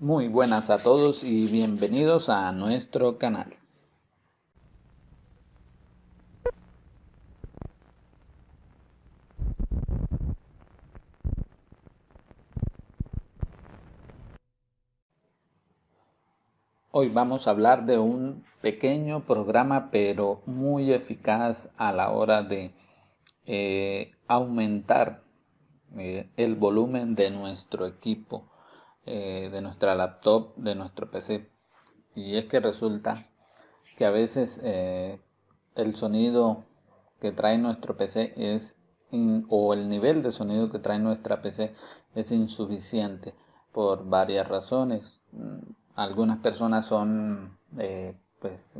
Muy buenas a todos y bienvenidos a nuestro canal. Hoy vamos a hablar de un pequeño programa pero muy eficaz a la hora de eh, aumentar eh, el volumen de nuestro equipo, eh, de nuestra laptop, de nuestro PC. Y es que resulta que a veces el sonido que trae nuestro PC es o el nivel de sonido que trae nuestra PC es insuficiente por varias razones. Algunas personas son pues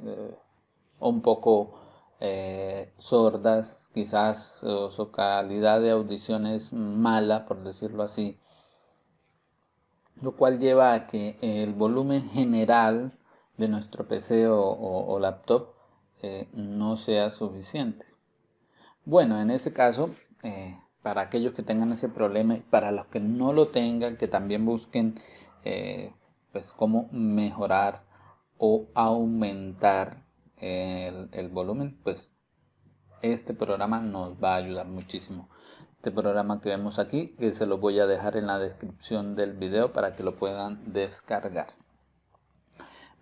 un poco eh, sordas, quizás su calidad de audición es mala, por decirlo así, lo cual lleva a que el volumen general de nuestro PC o, laptop eh, no sea suficiente. Bueno, en ese caso, eh, para aquellos que tengan ese problema y para los que no lo tengan, que también busquen pues cómo mejorar o aumentar el, volumen, pues este programa nos va a ayudar muchísimo. Este programa que vemos aquí, que se lo voy a dejar en la descripción del video para que lo puedan descargar.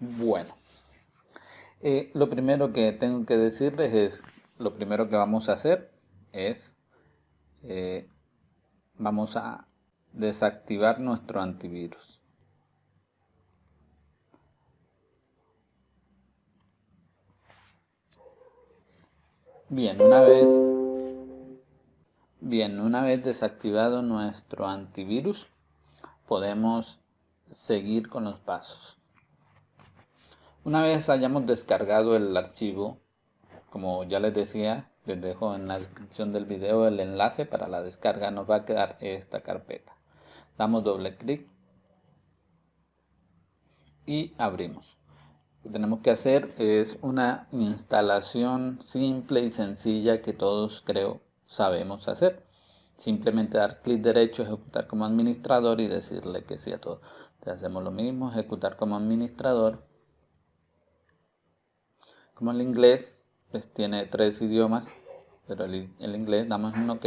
Bueno, eh, lo primero que tengo que decirles es, lo primero que vamos a hacer es, eh, vamos a desactivar nuestro antivirus. Bien, una vez, bien, una vez desactivado nuestro antivirus, podemos seguir con los pasos. Una vez hayamos descargado el archivo, como ya les decía, les dejo en la descripción del video el enlace para la descarga, nos va a quedar esta carpeta. Damos doble clic y abrimos que tenemos que hacer es una instalación simple y sencilla que todos creo sabemos hacer. Simplemente dar clic derecho, ejecutar como administrador y decirle que sí a todo. hacemos lo mismo, ejecutar como administrador. Como el inglés pues tiene tres idiomas, pero el, inglés damos un OK.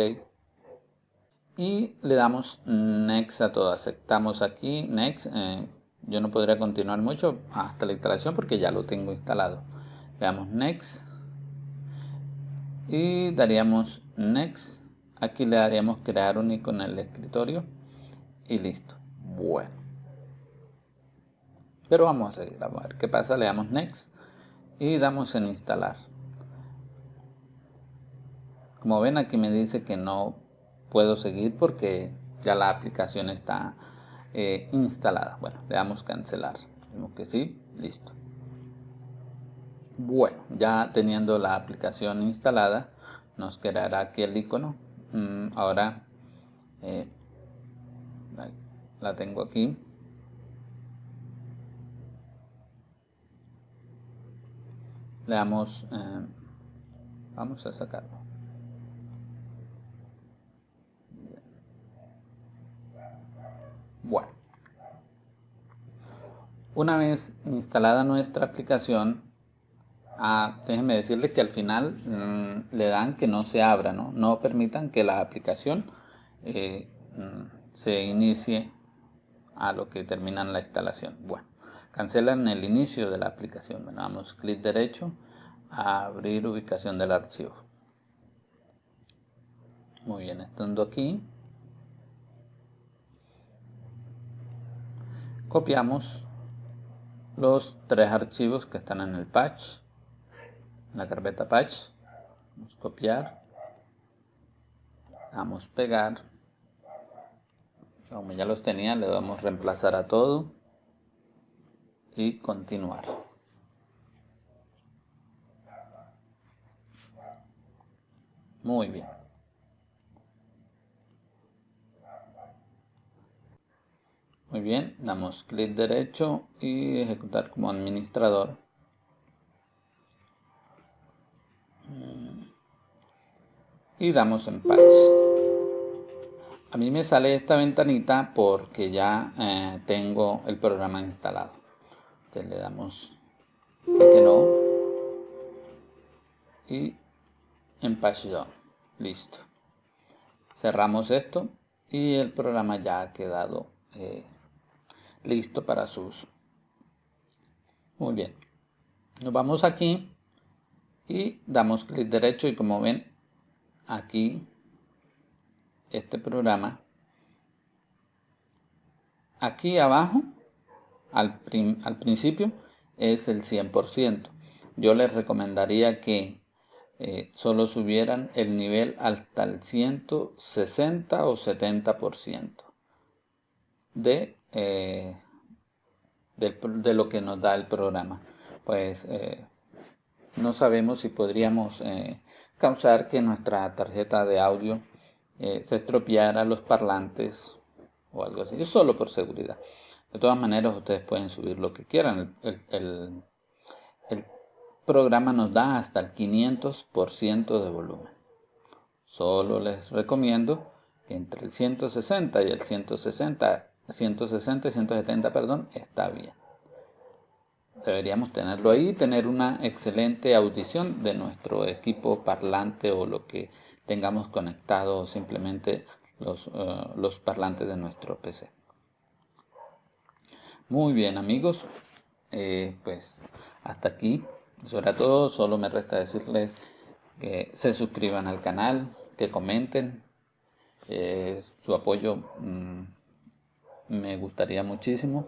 Y le damos Next a todo. Aceptamos aquí Next. Eh, yo no podría continuar mucho hasta la instalación porque ya lo tengo instalado le damos next y daríamos next aquí le daríamos crear un icono en el escritorio y listo bueno pero vamos a ver qué pasa le damos next y damos en instalar como ven aquí me dice que no puedo seguir porque ya la aplicación está eh, instalada. Bueno, le damos cancelar. que sí, listo. Bueno, ya teniendo la aplicación instalada, nos quedará aquí el icono. Mm, ahora eh, la tengo aquí. Le damos, eh, vamos a sacarlo. Bueno, una vez instalada nuestra aplicación, ah, déjenme decirles que al final mm, le dan que no se abra, no, permitan que la aplicación eh, mm, se inicie a lo que terminan la instalación. Bueno, cancelan el inicio de la aplicación. Bueno, damos clic derecho a abrir ubicación del archivo. Muy bien, estando aquí, copiamos los tres archivos que están en el patch, la carpeta patch, vamos a copiar, vamos a pegar, como ya los tenía le damos reemplazar a todo y continuar. Muy bien. Muy bien, damos clic derecho y ejecutar como administrador. Y damos en patch. a mí me sale esta ventanita porque ya eh, tengo el programa instalado. Entonces le damos que no y en Done. Listo. Cerramos esto y el programa ya ha quedado eh, listo para su uso. Muy bien. Nos vamos aquí y damos clic derecho y como ven aquí este programa aquí abajo al, al principio es el 100% yo les recomendaría que eh, solo subieran el nivel hasta el 160 o 70% de, eh, de, de, lo que nos da el programa. Pues eh, no sabemos si podríamos causar que nuestra tarjeta de audio se estropeara los parlantes o algo así, solo por seguridad. De todas maneras, ustedes pueden subir lo que quieran. el programa nos da hasta el 500% de volumen. Solo les recomiendo que entre el 160 y el 160, 160 y 170, perdón, está bien. Deberíamos tenerlo ahí, tener una excelente audición de nuestro equipo parlante o lo que tengamos conectado simplemente los, eh, los parlantes de nuestro PC. Muy bien amigos, eh, pues hasta aquí sobre todo, solo me resta decirles que se suscriban al canal, que comenten. Eh, su apoyo mm, me gustaría muchísimo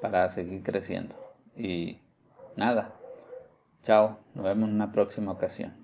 para seguir creciendo. Y nada, chao, nos vemos en una próxima ocasión.